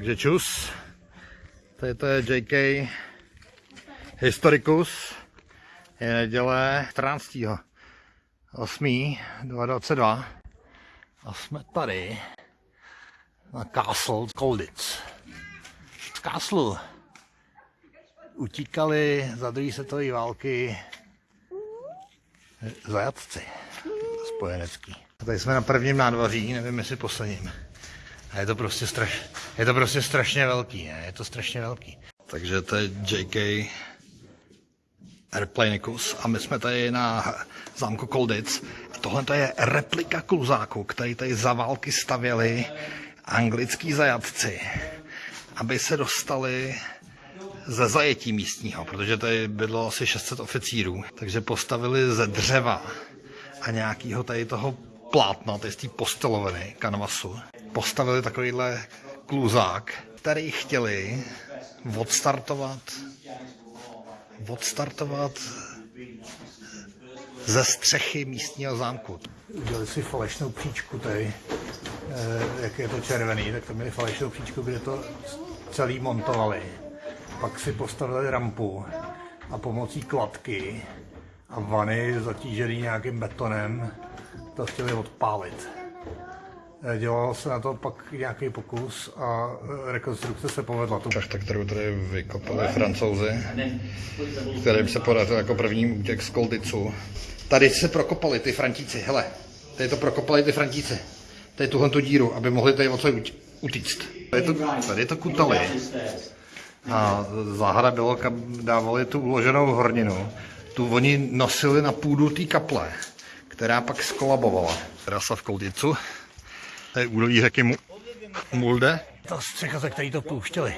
Takže čus. Tady to je JK Historicus. Je neděle 14. 8. 2022. A jsme tady na Castle Colditz. Z Castle utíkali za druhé světové války zajatci spojenecký. Tady jsme na prvním nádvoří, nevím jestli posledním. A je to prostě, straš, je to prostě strašně velký, ne? je to strašně velký. Takže to je JK Airplanicus a my jsme tady na zámku Colditz. A tohle to je replika kluzáku, který tady za války stavěli anglický zajatci, aby se dostali ze zajetí místního, protože tady bylo asi 600 oficírů, takže postavili ze dřeva a nějakého tady toho plátna, je z té posteloviny, kanvasu, postavili takovýhle kluzák, který chtěli odstartovat, odstartovat ze střechy místního zámku. Udělali si falešnou příčku tady, eh, jak je to červený, tak to měli falešnou příčku, kde to celý montovali. Pak si postavili rampu a pomocí kladky a vany zatížený nějakým betonem to chtěli odpálit. Eh, Dělal se na to pak nějaký pokus a eh, rekonstrukce se povedla. Tu šachta, kterou tady vykopali francouzi, kterým se podařil jako první útěk z Koldicu. Tady se prokopali ty Frantíci, hele, tady to prokopali ty Frantíci. Tady tuhle tu díru, aby mohli tady odsud utíct. Tady to, tady to kutali. A záhada bylo, kam dávali tu uloženou horninu. Tu oni nosili na půdu té kaple, která pak skolabovala. Trasa v Koldicu. To údolí řeky Mu- Mulde. Ta střecha, ze který to pouštěli.